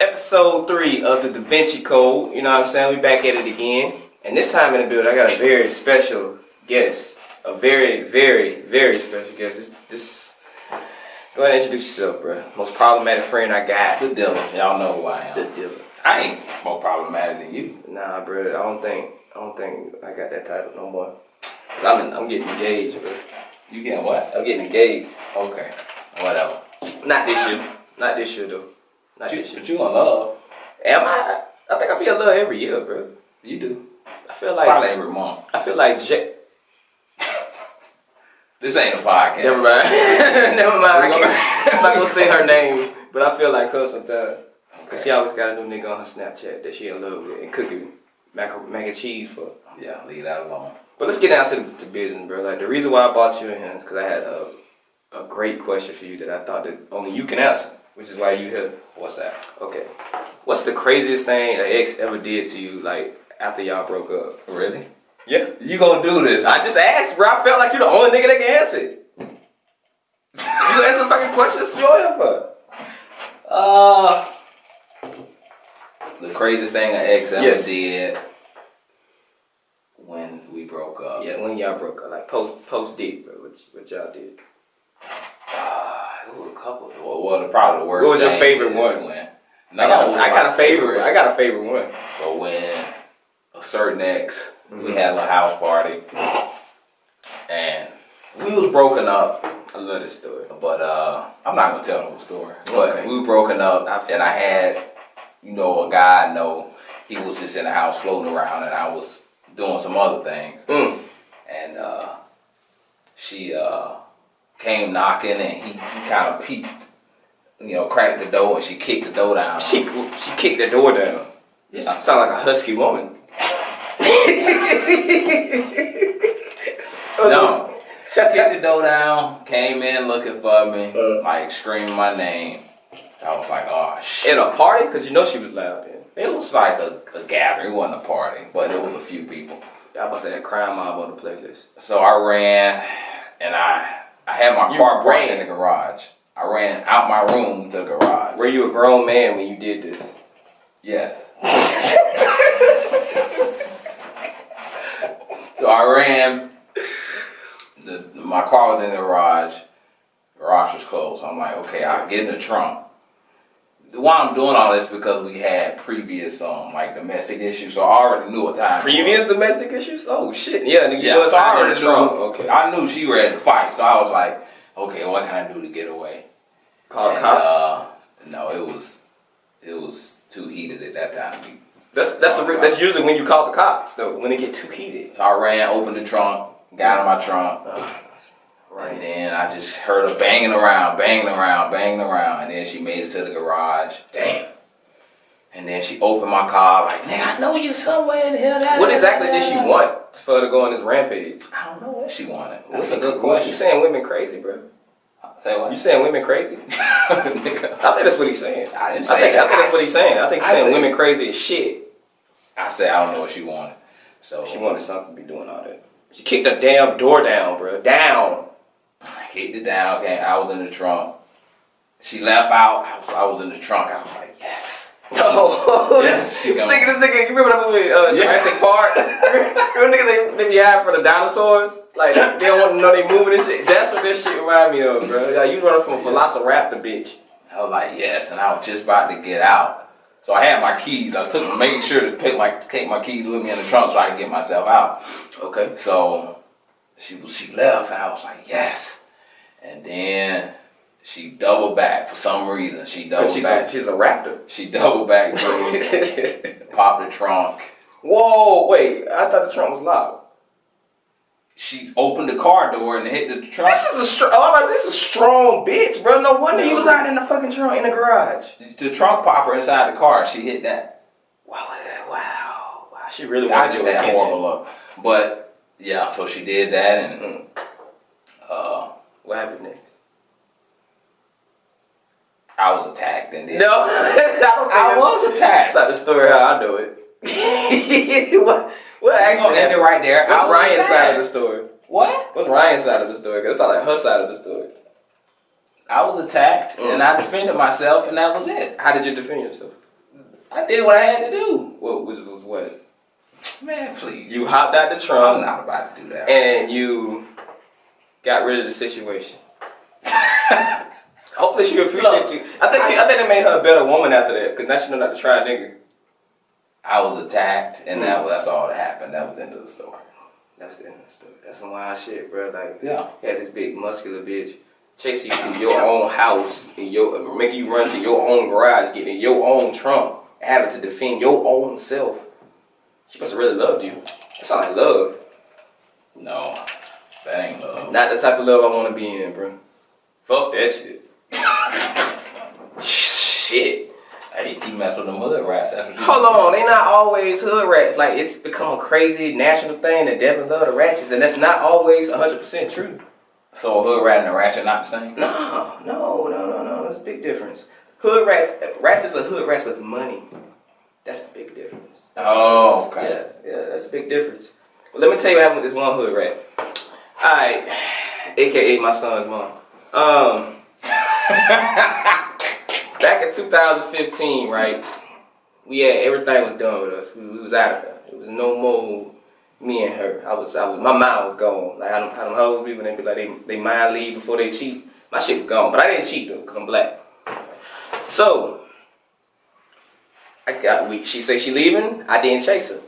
episode three of the Da Vinci Code. You know what I'm saying? We back at it again. And this time in the build, I got a very special guest. A very, very, very special guest. This, this. Go ahead and introduce yourself, bro. Most problematic friend I got. The dealer. Y'all know who I am. The dealer. I ain't more problematic than you. Nah, bro. I don't think. I don't think I got that title no more. I'm, I'm getting engaged, bro. You getting what? I'm getting engaged. Okay. Whatever. Not this year. Not this year though. Not But you, this year. but you in love. Am I? I think I'll be a love every year, bro. You do. I feel like Probably every month. I feel like J- This ain't a podcast. Never mind. Never mind. I We can't, I'm not gonna say her name, but I feel like her sometimes. Cause she always got a new nigga on her Snapchat that she in love with and cooking mac, mac and cheese for. Yeah, leave that alone. But let's get down to the to business, bro. Like the reason why I bought you in here is because I had a a great question for you that I thought that only you can answer, which is why you here. What's that? Okay. What's the craziest thing an ex ever did to you, like after y'all broke up? Really? Yeah. You gonna do this? I just asked, bro. I felt like you're the only nigga that can answer it. you answer the fucking questions you here for. Uh, the craziest thing an ex ever Yes. did when we broke up. Yeah, when y'all broke up, like post post date, bro. What, what y'all did? Was a couple. Well, well, the- probably the worst. What was your favorite one? When, I got, a, I got a favorite. I got a favorite one. But when a certain ex, Mm-hmm. we had a house party, and we was broken up. I love this story. But uh, I'm not gonna tell the whole story. But Okay. we were broken up, I and I had, you know, a guy I know. He was just in the house floating around, and I was doing some other things. Mm. And uh, she uh, came knocking, and he, he kind of peeked, you know, cracked the door, and she kicked the door down. She she kicked the door down. She Yeah. sound like a husky woman. No. She kicked the door down, came in looking for me, Uh. like screaming my name. I was like, oh shit. In a party, cause you know she was loud. Then. It was like a, a gathering, it wasn't a party, but it was a few people. Y'all must have had crime mob on the playlist. So I ran and I I had my You car parked in the garage. I ran out my room to the garage. Were you a grown man when you did this? Yes. so I ran. The my car was in the garage. Garage was closed. I'm like, okay, I'll get in the trunk. Why I'm doing all this because we had previous um like domestic issues, so I already knew what time. it was. Previous domestic issues? Oh shit! Yeah, nigga, Yeah, know so I already already knew. Okay. I knew she ready to fight, so I was like, okay, what can I do to get away? Call And, cops. Uh, no, it was it was too heated at that time. that's that's the that's usually when you call the cops. So when it get too heated. So I ran, opened the trunk, got in my trunk, and then I just heard her banging around, banging around, banging around, and then she made it to the garage. Damn. And then she opened my car like, nigga, I know you somewhere in here. da, What exactly did she want for her to go on this rampage? I don't know what she wanted. That's a good question. You saying women crazy, bro? Say what? You saying women crazy? Nigga. I think that's what he's saying. I didn't I say think, that. I think that's what he's saying. I think he's I saying women crazy as shit. I said I don't know what she wanted. So She wanted something to be doing all that. She kicked the damn door down, bro. Down. I kicked it down. Okay, I was in the trunk. She left out. I was, I was in the trunk. I was like, yes. Oh, Yes, this, she this nigga, this nigga, you remember that movie, uh. Jurassic Park? remember nigga they, they be hiding for the dinosaurs? Like, they don't want to know they moving and shit. That's what this shit remind me of, bro. Like, you running from a velociraptor, bitch. I was like, yes, and I was just about to get out. So I had my keys. I took making sure to pick my take my keys with me in the trunk so I could get myself out. Okay. So she was she left and I was like, yes. And then she doubled back for some reason. She doubled she's back. a, she's a raptor. she doubled back through, popped the trunk. Whoa, wait. I thought the trunk was locked. She opened the car door and hit the trunk. This is a strong, oh, I'm about to say, this is a strong bitch, bro. No wonder you was out in the fucking trunk in the garage. the trunk popper inside the car. She hit that. Wow, wow, wow. She really I wanted just had attention. horrible luck. But yeah, so she did that and Mm. What happened next? I was attacked and then No, I I was attacked. That's not the story how I know it. what? What actually gonna end it right there. I What's Ryan's attacked. side of the story? What? What's Ryan's side of the story? Cause it's not like her side of the story. I was attacked Mm. and I defended myself and that was it. How did you defend yourself? I did what I had to do. What was was what? Man, please. You hopped out the trunk. I'm not about to do that. and you got rid of the situation. Hopefully she appreciate you. I think I think it made her a better woman after that, cause now she know not to try a nigga. I was attacked, and that that's all that happened. That was the end of the story. That's the end of the story. That's some wild shit, bro. Like Yeah. you had this big muscular bitch chasing you through your own house and your making you run to your own garage, getting your own trunk, having to defend your own self. She must have really loved you. That's sound like love. No, that ain't love. Not the type of love I want to be in, bro. Fuck that shit. shit. Hey, you mess with them hood rats. That's Hold on, they not always hood rats. Like it's become a crazy national thing that Devin love the ratchets, and that's not always 100% true. So a hood rat and a ratchet not the same? No, no, no, no, no. There's a big difference. Hood rats, ratchets are hood rats with money. That's the big difference. That's Oh, the okay. Yeah, yeah, that's a big difference. But let me tell you what happened with this one hood rat. Alright, aka my son's mom. Um, back in 2015, right? We had everything was done with us. We, we was out of there. It was no more me and her. I was, I was, my mind was gone. Like them, how them hoes be when they be like they, they mind leave before they cheat. My shit was gone, but I didn't cheat though, cause I'm black. So I got we. She say she leaving. I didn't chase her.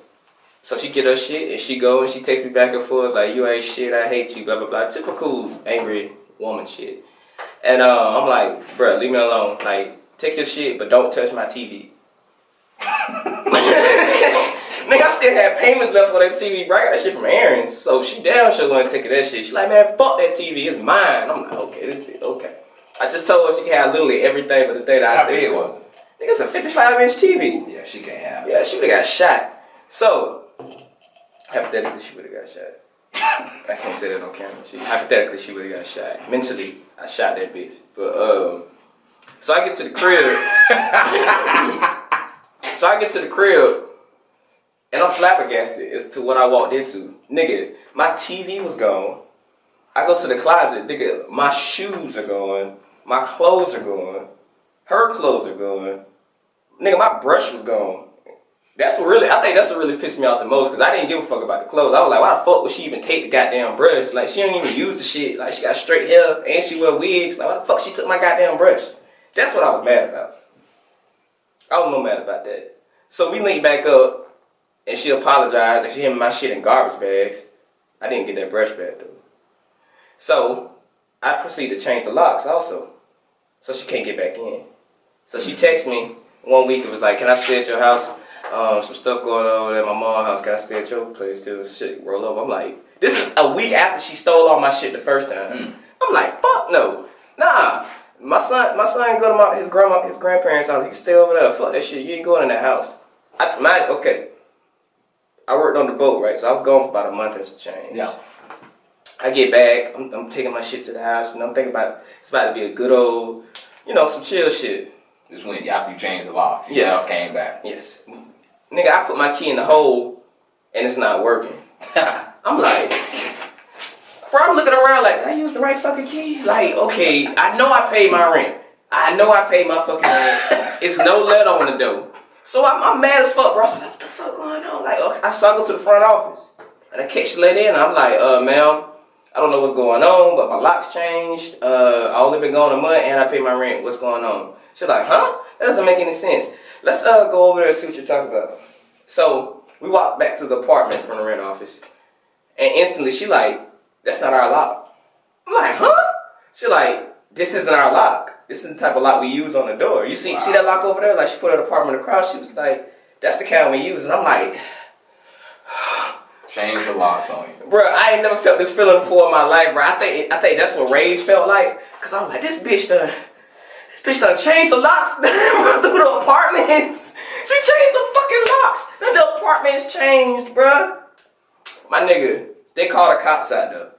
So she get her shit and she go and she takes me back and forth like you ain't shit. I hate you. Blah blah blah. Typical angry woman shit. And uh, I'm like, bruh, leave me alone. Like take your shit, but don't touch my TV. Nigga, I still had payments left for that TV, bro. I got that shit from Aaron's. So she down sure gonna take that shit. She like, man, fuck that TV, it's mine. I'm like, okay, this bitch, okay. I just told her she can have literally everything but the thing that I How said. big was? Nigga, it's a 55 inch TV. Yeah, she can't have it. Yeah, she would have got shot. So, hypothetically, she would have got shot. I can't say that on camera. She, hypothetically, she would have got shot. Mentally, I shot that bitch. But, um, so I get to the crib. so I get to the crib, and I'm flabbergasted as to what I walked into. Nigga, my TV was gone. I go to the closet, nigga, my shoes are gone. My clothes are gone. Her clothes are gone. Nigga, my brush was gone. That's what really, I think that's what really pissed me off the most because I didn't give a fuck about the clothes. I was like, why the fuck would she even take the goddamn brush? Like, she don't even use the shit. Like, she got straight hair and she wear wigs. Like, why the fuck she took my goddamn brush? That's what I was mad about. I was no mad about that. So we linked back up and she apologized and she had my shit in garbage bags. I didn't get that brush back though. So I proceeded to change the locks also. So she can't get back in. So she texted me one week. It was like, "Can I stay at your house? Um, some stuff going on at my mom's house. I stay at your place till shit roll up?" I'm like, "This is a week after she stole all my shit the first time." I'm like, "Fuck no, nah." My son, my son go to my his grandma, his grandparents' house. He stay over there. Fuck that shit. You ain't going in that house. I, my okay. I worked on the boat, right? So I was gone for about a month and some change. Yeah. I get back, I'm, I'm taking my shit to the house, and I'm thinking about it's about to be a good old, you know, some chill shit. This when after you changed the lock, you Yes. came back. Yes. Nigga, I put my key in the hole and it's not working. I'm like, bro, I'm looking around like, I use the right fucking key? Like, okay, I know I paid my rent. I know I paid my fucking rent. it's no letter on the door. So I'm, I'm mad as fuck, bro. I was like, what the fuck going on? Like, okay, I saw go to the front office. And I catch the lady in, and I'm like, uh, ma'am, I don't know what's going on, but my locks changed. Uh, I only been gone a month, and I pay my rent. What's going on? She's like, huh? That doesn't make any sense. Let's uh go over there and see what you're talking about. So we walk back to the apartment from the rent office, and instantly she like, that's not our lock. I'm like, huh? She like, this isn't our lock. This is the type of lock we use on the door. You see, see that lock over there? Like she put her apartment across. She was like, that's the kind we use. And I'm like, Change the locks on you. Bro, I ain't never felt this feeling before in my life, bro. I think I think that's what rage felt like. Cause I'm like, this bitch done, bitch done changed the locks through the apartments. She changed the fucking locks. Then the apartments changed, bro. My nigga, they called the cops out though.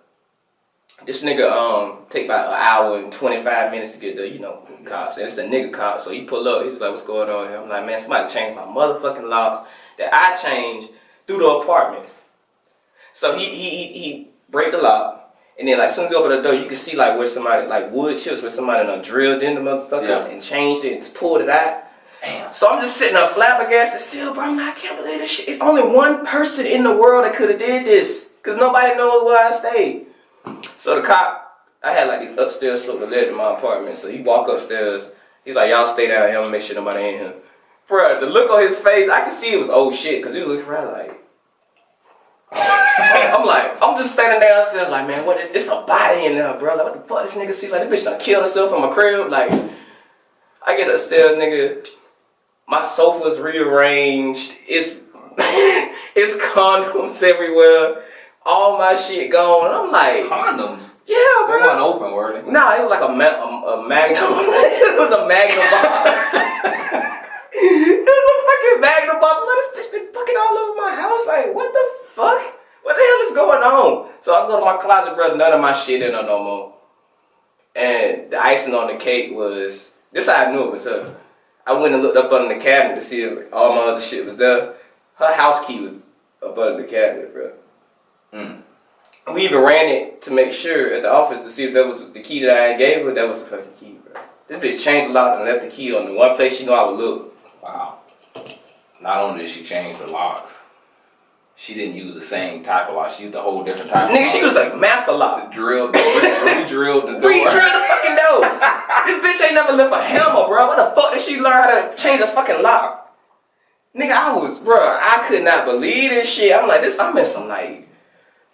This nigga um take about an hour and 25 minutes to get the, you know, cops. And it's a nigga cop, so he pull up, he's like, what's going on here? I'm like, man, somebody changed my motherfucking locks that I changed through the apartments. So he he he, he break the lock, and then like as soon as you open the door, you can see like where somebody like wood chips where somebody done drilled in the motherfucker Yeah. and changed it and pulled it out. Damn. So I'm just sitting there flabbergasted still, bro. I'm like, I can't believe this shit. It's only one person in the world that could have did this. Cause nobody knows where I stayed. So the cop, I had like these upstairs slope of ledge in my apartment. So he walk upstairs. He's like, y'all stay down here and make sure nobody in here. Bro, the look on his face, I could see it was old shit. Cause he was looking around like. I'm like, I'm just standing downstairs like, man, what is, it's a body in there, bro. Like, what the fuck this nigga see? Like, this bitch done killed herself in my crib. Like, I get upstairs, nigga. My sofa's rearranged. It's it's condoms everywhere. All my shit gone. I'm like, Condoms. yeah, They bro. weren't open, were they? Nah, it was like a, ma- a, a magnum. it was a magnum box. it was a fucking magnum box. Let this bitch been fucking all over my house. Like, what the fuck? What the hell is going on? So I go to my closet, bro. None of my shit in there no more. And the icing on the cake was this. I knew it was her. I went and looked up under the cabinet to see if all my other shit was there. Her house key was up under the cabinet, bro. Mm. We even ran it to make sure at the office to see if that was the key that I gave her. That was the fucking key, bro. This bitch changed the lock and left the key on the one place she knew I would look. Wow. Not only did she change the locks, she didn't use the same type of lock. She used a whole different type of Nigga, lock. she was like master lock. drilled, re-drilled the door. We drilled the fucking door. this bitch ain't never left a hammer, bro. What the fuck did she learn how to change a fucking lock? Nigga, I was, bro. I could not believe this shit. I'm like, this. I'm in some like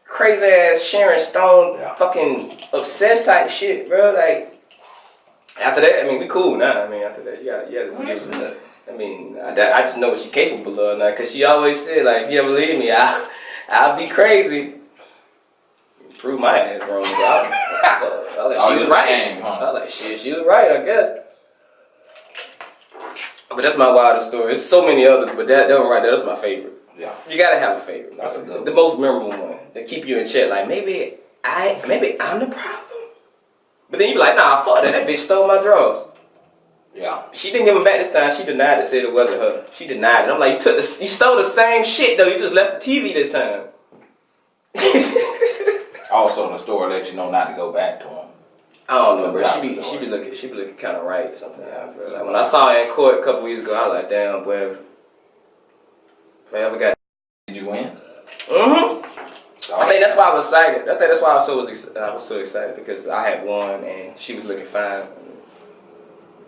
crazy ass Sharon Stone Yeah. fucking obsessed type shit, bro. Like after that, I mean, we cool now. I mean, after that, you got, yeah, good. I mean, I, I just know what she's capable of now. Cause she always said, like, if you ever leave me, I'll, I'll be crazy. Prove my ass wrong, bro. I, was- I was like, Oh, she was right. game, huh? I was like, shit, she was right, I guess. But that's my wildest story. There's so many others, but that, that one right there, that's my favorite. Yeah. You gotta have a favorite. That's a good The one. most memorable one that keep you in check. Like maybe I, maybe I'm the problem. But then you be like, nah, fuck that. That bitch stole my drawers. Yeah. She didn't give them back this time. She denied it. Said it wasn't her. She denied it. I'm like, you took the, you stole the same shit though. You just left the TV this time. Also, the store let you know not to go back to him. I don't know, bro. She be, story. she be looking, she be looking kind of right sometimes. Yeah. Like when I saw her in court a couple weeks ago, I was like, damn, boy. If, I ever got, Did you win? mm-hmm. I think that's why I was excited. I think that's why I was so was ex- I was so excited because I had won and she was looking fine.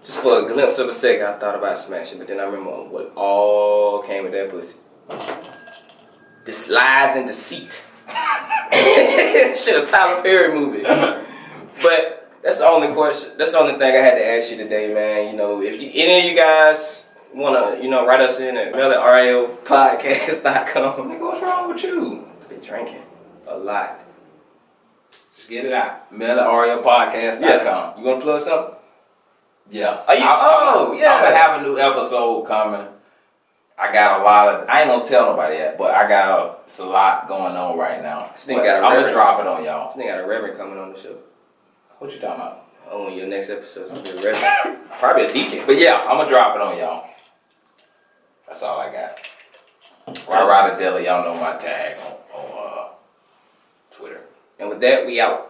Just for a glimpse of a second, I thought about smashing, but then I remember what all came with that pussy. This lies and deceit. Shit, a Tyler Perry movie. But that's the only question. That's the only thing I had to ask you today, man. You know, if you, any of you guys wanna, you know, write us in at mail at ralpodcast.com. Nigga, what's wrong with you? Been drinking a lot. Just get it out. Mail at ariopodcast.com. You wanna plug something? Yeah. Are you- oh, yeah. I'm gonna have a new episode coming. I got a lot of. I ain't gonna tell nobody yet, but I got a, it's a lot going on right now. This nigga got a I'm gonna drop it on y'all. They got a reverend coming on the show. What you talking about? On your next episode, it's gonna be a reverend. Probably a deacon. But yeah, I'm gonna drop it on y'all. That's all I got. Right, Rider Deli, y'all know my tag on, on uh, Twitter. And with that, we out.